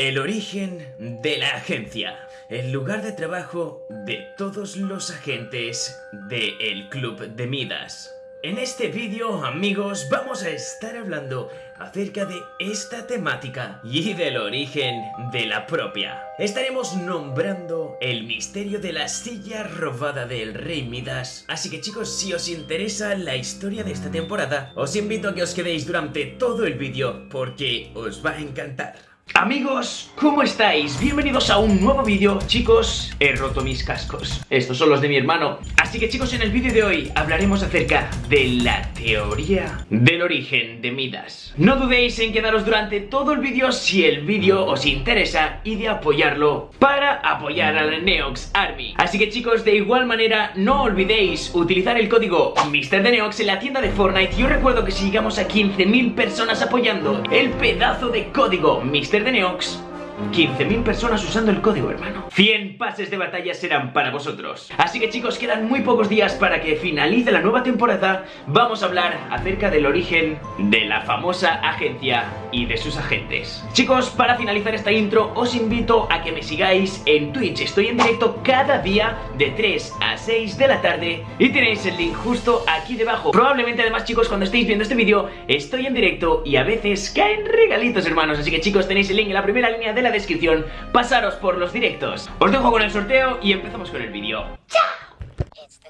El origen de la agencia. El lugar de trabajo de todos los agentes del Club de Midas. En este vídeo, amigos, vamos a estar hablando acerca de esta temática y del origen de la propia. Estaremos nombrando el misterio de la silla robada del rey Midas. Así que chicos, si os interesa la historia de esta temporada, os invito a que os quedéis durante todo el vídeo porque os va a encantar. Amigos, ¿cómo estáis? Bienvenidos a un nuevo vídeo. Chicos, he roto mis cascos. Estos son los de mi hermano. Así que chicos, en el vídeo de hoy hablaremos acerca de la teoría del origen de Midas. No dudéis en quedaros durante todo el vídeo si el vídeo os interesa Y de apoyarlo para apoyar a la Neox Army. Así que chicos, de igual manera, no olvidéis utilizar el código MrDeneox en la tienda de Fortnite. Yo recuerdo que si llegamos a 15.000 personas apoyando el pedazo de código Mr de Neox 15.000 personas usando el código, hermano. 100 pases de batalla serán para vosotros. Así que chicos, quedan muy pocos días para que finalice la nueva temporada. Vamos a hablar acerca del origen de la famosa agencia y de sus agentes. Chicos, para finalizar esta intro, os invito a que me sigáis en Twitch. Estoy en directo cada día de 3 a 6 de la tarde Y tenéis el link justo aquí debajo. Probablemente además, chicos, cuando estéis viendo este vídeo Estoy en directo y a veces caen regalitos, hermanos. Así que chicos, tenéis el link en la primera línea de la descripción, pasaros por los directos. Os dejo con el sorteo y empezamos con el vídeo. ¡Chao!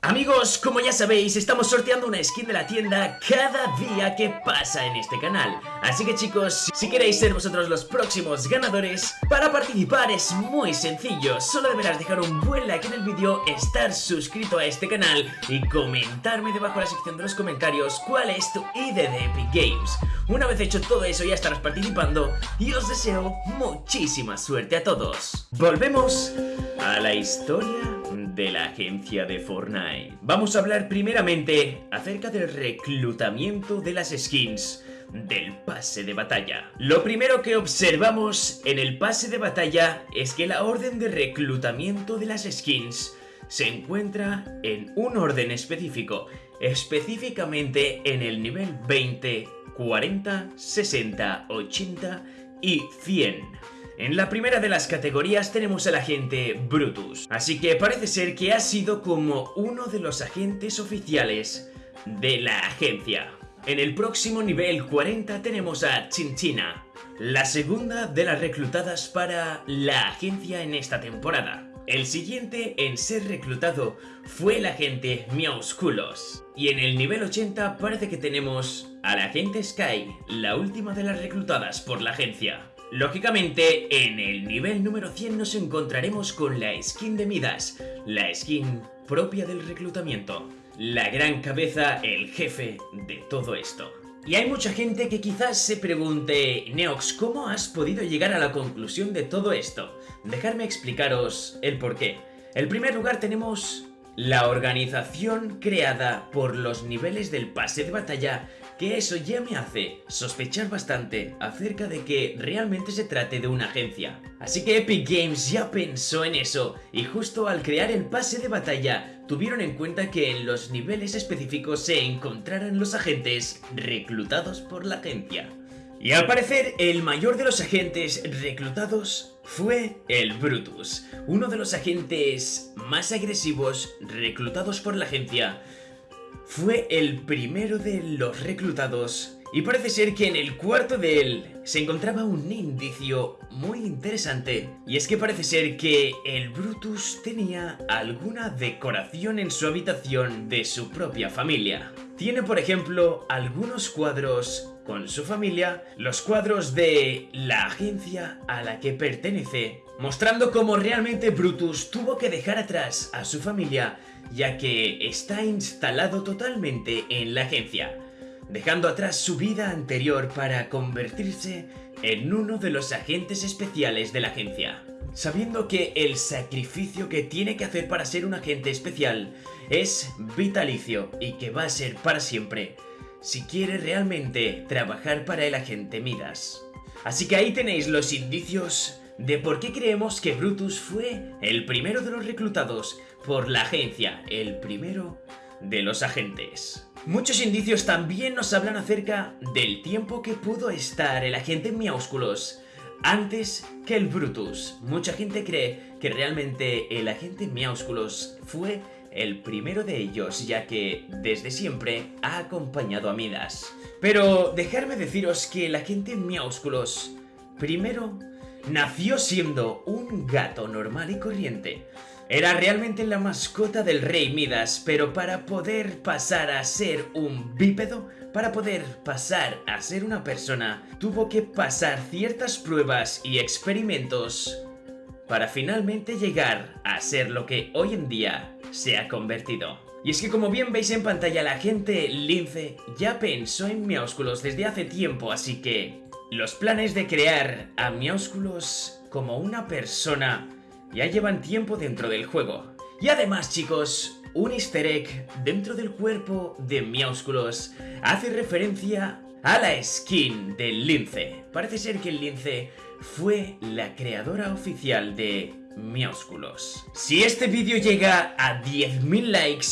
Amigos, como ya sabéis, estamos sorteando una skin de la tienda cada día que pasa en este canal. Así que chicos, si queréis ser vosotros los próximos ganadores Para participar es muy sencillo. Solo deberás dejar un buen like en el vídeo, estar suscrito a este canal Y comentarme debajo en la sección de los comentarios cuál es tu ID de Epic Games. Una vez hecho todo eso ya estarás participando Y os deseo muchísima suerte a todos. Volvemos a la historia de la agencia de Fortnite. Vamos a hablar primeramente acerca del reclutamiento de las skins del pase de batalla. Lo primero que observamos en el pase de batalla es que la orden de reclutamiento de las skins se encuentra en un orden específico, específicamente en el nivel 20, 40, 60, 80 y 100. En la primera de las categorías tenemos al agente Brutus, así que parece ser que ha sido como uno de los agentes oficiales de la agencia. En el próximo nivel 40 tenemos a Chinchina, la segunda de las reclutadas para la agencia en esta temporada. El siguiente en ser reclutado fue el agente Miausculos. Y en el nivel 80 parece que tenemos al agente Sky, la última de las reclutadas por la agencia. Lógicamente, en el nivel número 100 nos encontraremos con la skin de Midas, la skin propia del reclutamiento. La gran cabeza, el jefe de todo esto. Y hay mucha gente que quizás se pregunte, Neox, ¿cómo has podido llegar a la conclusión de todo esto? Dejadme explicaros el porqué. En primer lugar tenemos la organización creada por los niveles del pase de batalla que eso ya me hace sospechar bastante acerca de que realmente se trate de una agencia. Así que Epic Games ya pensó en eso y justo al crear el pase de batalla tuvieron en cuenta que en los niveles específicos se encontraran los agentes reclutados por la agencia. Y al parecer el mayor de los agentes reclutados fue el Brutus, uno de los agentes más agresivos reclutados por la agencia fue el primero de los reclutados y parece ser que en el cuarto de él se encontraba un indicio muy interesante y es que parece ser que el Brutus tenía alguna decoración en su habitación de su propia familia. Tiene por ejemplo algunos cuadros con su familia, los cuadros de la agencia a la que pertenece, mostrando cómo realmente Brutus tuvo que dejar atrás a su familia ya que está instalado totalmente en la agencia, dejando atrás su vida anterior para convertirse en uno de los agentes especiales de la agencia. Sabiendo que el sacrificio que tiene que hacer para ser un agente especial es vitalicio y que va a ser para siempre, si quiere realmente trabajar para el agente Midas. Así que ahí tenéis los indicios de por qué creemos que Brutus fue el primero de los reclutados por la agencia, el primero de los agentes. Muchos indicios también nos hablan acerca del tiempo que pudo estar el agente Miaúsculos antes que el Brutus. Mucha gente cree que realmente el agente Miausculos fue el primero de ellos, ya que desde siempre ha acompañado a Midas. Pero dejarme deciros que el agente Miausculos primero nació siendo un gato normal y corriente. Era realmente la mascota del rey Midas, pero para poder pasar a ser un bípedo, para poder pasar a ser una persona, tuvo que pasar ciertas pruebas y experimentos para finalmente llegar a ser lo que hoy en día se ha convertido. Y es que como bien veis en pantalla la gente Lince ya pensó en Miaúsculos desde hace tiempo, así que los planes de crear a Miaúsculos como una persona ya llevan tiempo dentro del juego. Y además chicos, un easter egg dentro del cuerpo de Miaúsculos hace referencia a la skin del lince. Parece ser que el lince fue la creadora oficial de Miaúsculos. Si este vídeo llega a 10.000 likes,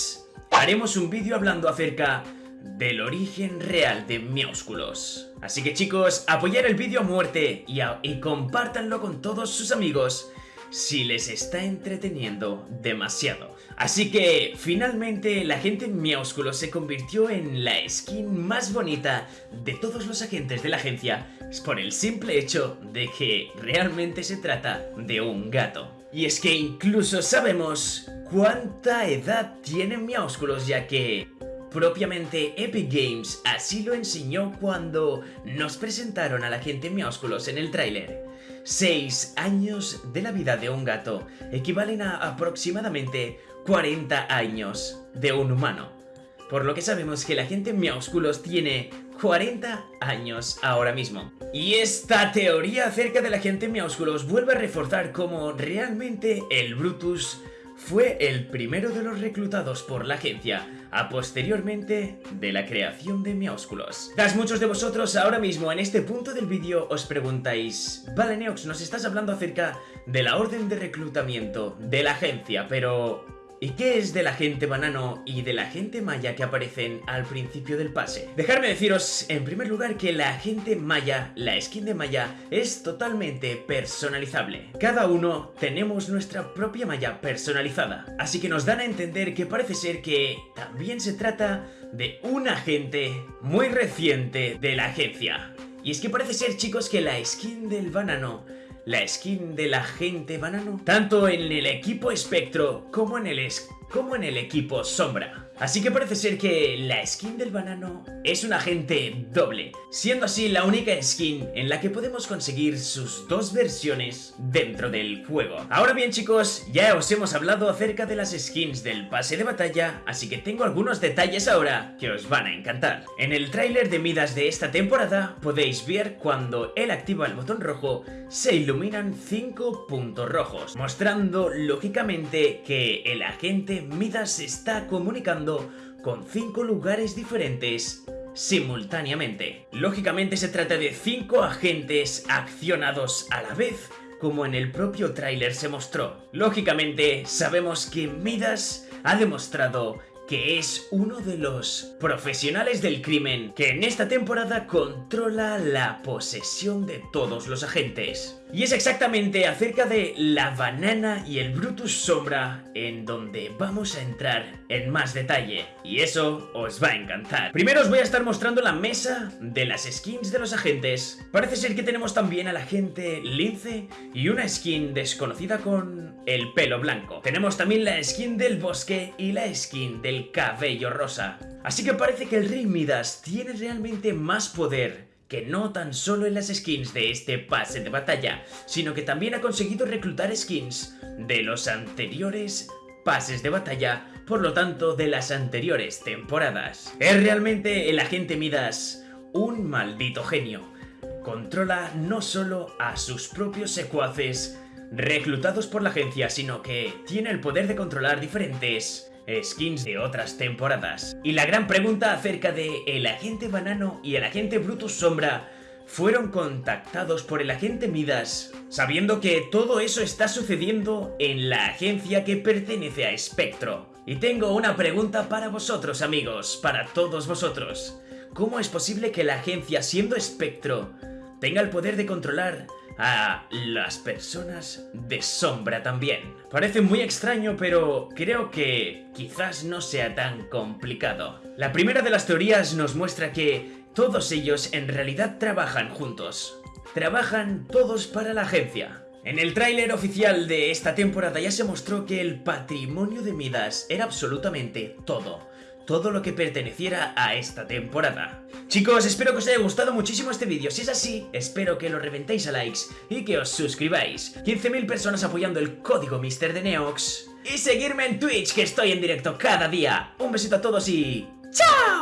haremos un vídeo hablando acerca del origen real de Miaúsculos. Así que chicos, apoyar el vídeo a muerte y, y compártanlo con todos sus amigos si les está entreteniendo demasiado. Así que finalmente la gente Miaúsculo se convirtió en la skin más bonita de todos los agentes de la agencia por el simple hecho de que realmente se trata de un gato. Y es que incluso sabemos cuánta edad tiene Miaúsculos ya que Propiamente Epic Games así lo enseñó cuando nos presentaron a la gente Miaúsculos en el tráiler. 6 años de la vida de un gato equivalen a aproximadamente 40 años de un humano. Por lo que sabemos que la gente Miaúsculos tiene 40 años ahora mismo. Y esta teoría acerca de la gente Miaúsculos vuelve a reforzar cómo realmente el Brutus fue el primero de los reclutados por la agencia, a posteriormente de la creación de Miaúsculos. Tras muchos de vosotros ahora mismo en este punto del vídeo os preguntáis Vale Neox, nos estás hablando acerca de la orden de reclutamiento de la agencia, pero ¿Y qué es de la banano y de la gente maya que aparecen al principio del pase? Dejarme deciros, en primer lugar, que la gente maya, la skin de maya, es totalmente personalizable. Cada uno tenemos nuestra propia maya personalizada, así que nos dan a entender que parece ser que también se trata de un agente muy reciente de la agencia. Y es que parece ser, chicos, que la skin del banano la skin de la gente banano, tanto en el equipo espectro como en el, como en el equipo sombra. Así que parece ser que la skin del banano es un agente doble, siendo así la única skin en la que podemos conseguir sus dos versiones dentro del juego. Ahora bien chicos, ya os hemos hablado acerca de las skins del pase de batalla, así que tengo algunos detalles ahora que os van a encantar. En el tráiler de Midas de esta temporada podéis ver cuando él activa el botón rojo se iluminan 5 puntos rojos, mostrando lógicamente que el agente Midas está comunicando con cinco lugares diferentes simultáneamente. Lógicamente se trata de cinco agentes accionados a la vez, como en el propio tráiler se mostró. Lógicamente sabemos que Midas ha demostrado que es uno de los profesionales del crimen que en esta temporada controla la posesión de todos los agentes. Y es exactamente acerca de la banana y el Brutus Sombra en donde vamos a entrar en más detalle. Y eso os va a encantar. Primero os voy a estar mostrando la mesa de las skins de los agentes. Parece ser que tenemos también al agente Lince y una skin desconocida con el pelo blanco. Tenemos también la skin del bosque y la skin del cabello rosa. Así que parece que el Rey Midas tiene realmente más poder que no tan solo en las skins de este pase de batalla, sino que también ha conseguido reclutar skins de los anteriores pases de batalla, por lo tanto de las anteriores temporadas. Es realmente el agente Midas un maldito genio. Controla no solo a sus propios secuaces reclutados por la agencia, sino que tiene el poder de controlar diferentes skins de otras temporadas. Y la gran pregunta acerca de el agente Banano y el agente Brutus Sombra fueron contactados por el agente Midas, sabiendo que todo eso está sucediendo en la agencia que pertenece a Spectro. Y tengo una pregunta para vosotros amigos, para todos vosotros. ¿Cómo es posible que la agencia, siendo Spectro, tenga el poder de controlar a las personas de sombra también. Parece muy extraño, pero creo que quizás no sea tan complicado. La primera de las teorías nos muestra que todos ellos en realidad trabajan juntos. Trabajan todos para la agencia. En el tráiler oficial de esta temporada ya se mostró que el patrimonio de Midas era absolutamente todo todo lo que perteneciera a esta temporada. Chicos, espero que os haya gustado muchísimo este vídeo. Si es así, espero que lo reventéis a likes y que os suscribáis. 15.000 personas apoyando el código Mister de Neox. Y seguirme en Twitch, que estoy en directo cada día. Un besito a todos y... ¡Chao!